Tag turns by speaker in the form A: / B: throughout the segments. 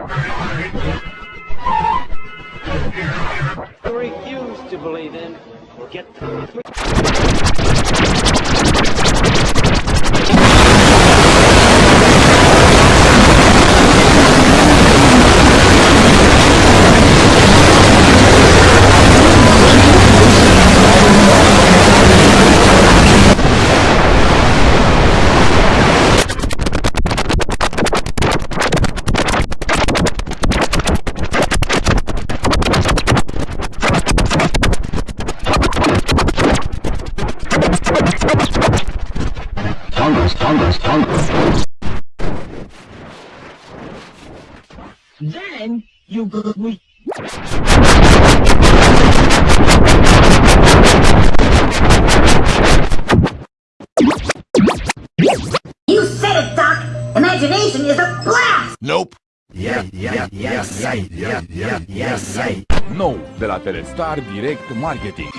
A: I refuse to believe in. Get the
B: You
C: said it, Doc! Imagination is a blast!
D: Nope.
E: Yeah, yeah, yeah, yeah, yeah, yeah, yeah, yeah.
D: Nou, de la Telestar Direct Marketing.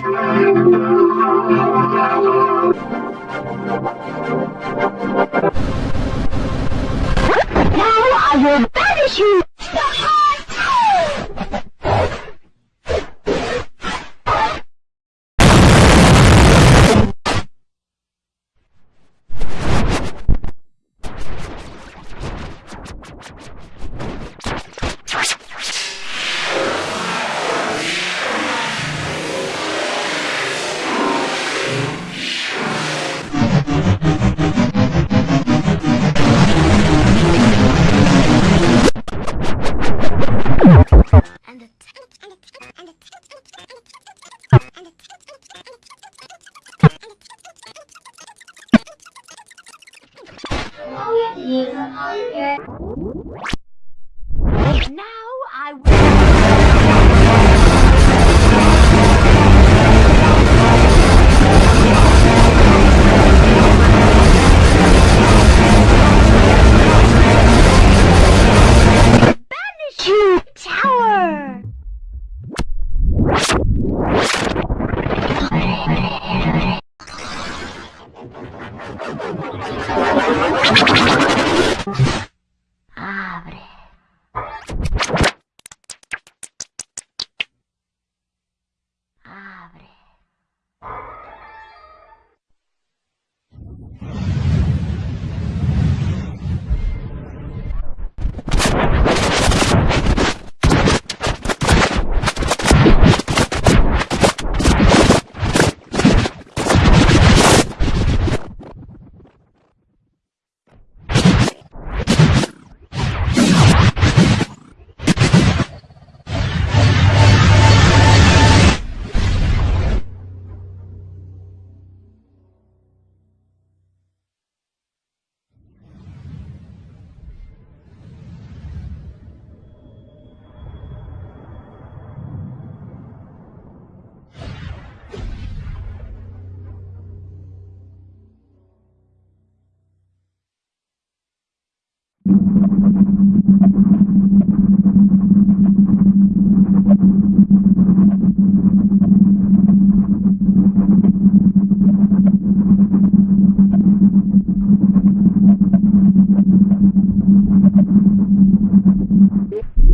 C: Now I will banish you!
F: Now I will. Banish you, Abre.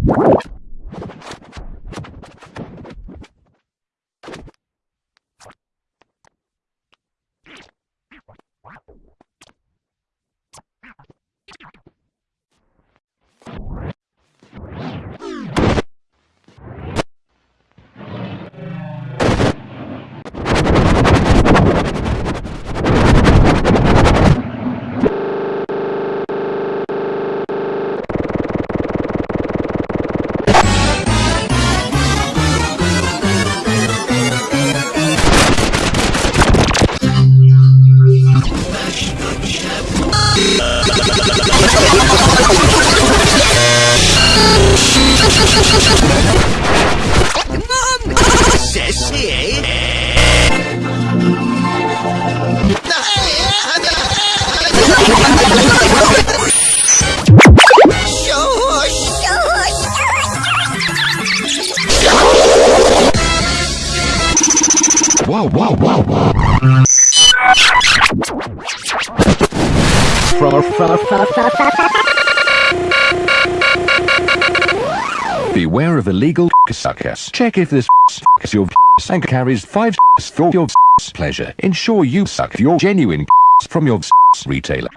F: What?
G: Wow, wow, wow, wow. Beware of illegal suckers. Check if this is your and carries five for your pleasure. Ensure you suck your genuine from your retailer.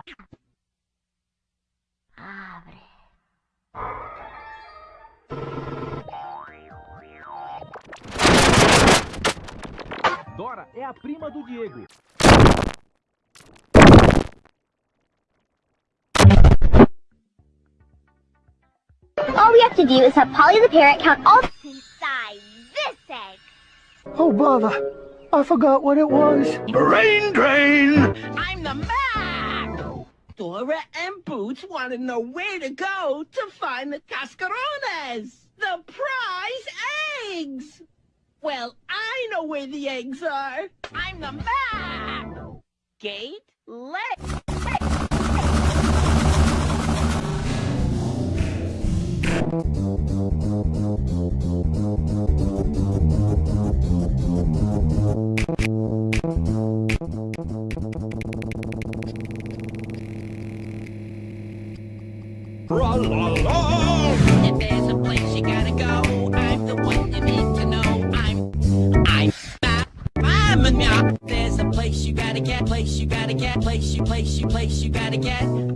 H: Dora é a prima do Diego.
F: All we have to do is have Polly the parrot count all inside this egg.
I: Oh, bother. I forgot what it was. Brain drain!
A: I'm the Map! Dora and Boots want to know where to go to find the cascarones, the prize eggs! Well, I know where the eggs are. I'm the Map! Gate, let. If there's a place place you, place you, place you gotta get.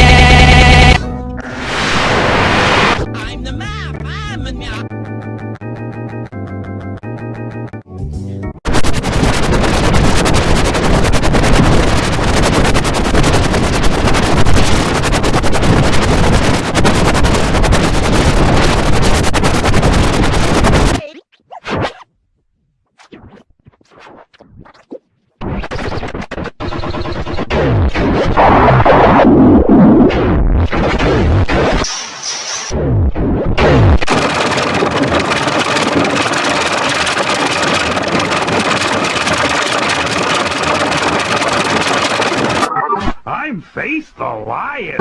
I: Face the Lion!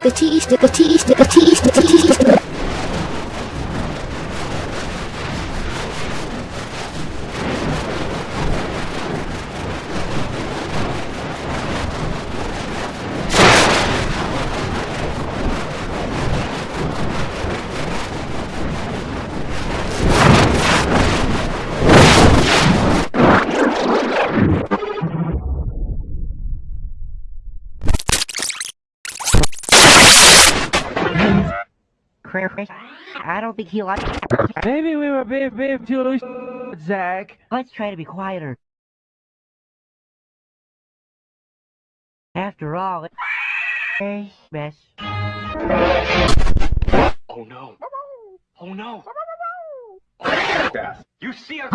F: The tea, the tea, the tea, the tea.
J: I don't think he likes.
H: Maybe we were being, being too loose, Zach.
J: Let's try to be quieter. After all, it's a mess.
K: Oh, oh no. Oh no.
I: You see a